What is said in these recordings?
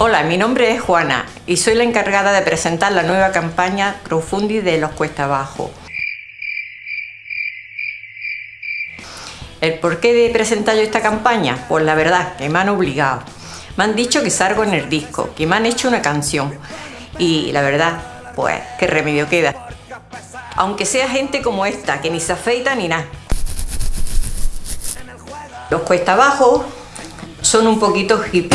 Hola, mi nombre es Juana y soy la encargada de presentar la nueva campaña crowdfunding de Los Cuesta Abajo. ¿El por qué de presentar yo esta campaña? Pues la verdad, que me han obligado. Me han dicho que salgo en el disco, que me han hecho una canción. Y la verdad, pues, qué remedio queda. Aunque sea gente como esta, que ni se afeita ni nada. Los Cuesta Abajo son un poquito hip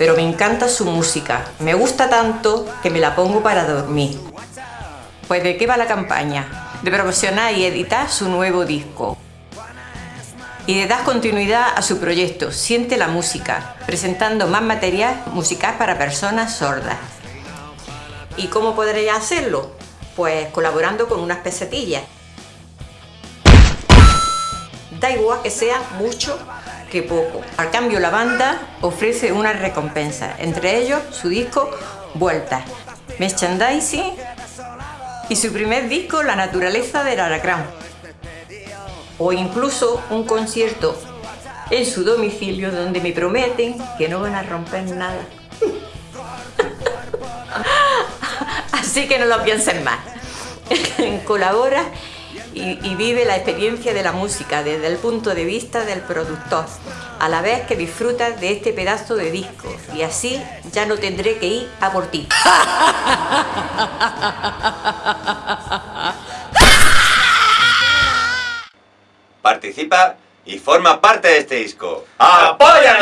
pero me encanta su música. Me gusta tanto que me la pongo para dormir. Pues ¿de qué va la campaña? De promocionar y editar su nuevo disco. Y de dar continuidad a su proyecto Siente la Música, presentando más material musical para personas sordas. ¿Y cómo podría hacerlo? Pues colaborando con unas pesetillas. Da igual que sea mucho que poco. Al cambio la banda ofrece una recompensa, entre ellos su disco Vuelta, merchandising y su primer disco La naturaleza del alacrán. O incluso un concierto en su domicilio donde me prometen que no van a romper nada. Así que no lo piensen más. Colabora y, vive la experiencia de la música desde el punto de vista del productor, a la vez que disfrutas de este pedazo de disco y así ya no tendré que ir a por ti. Participa y forma parte de este disco. ¡Apoya!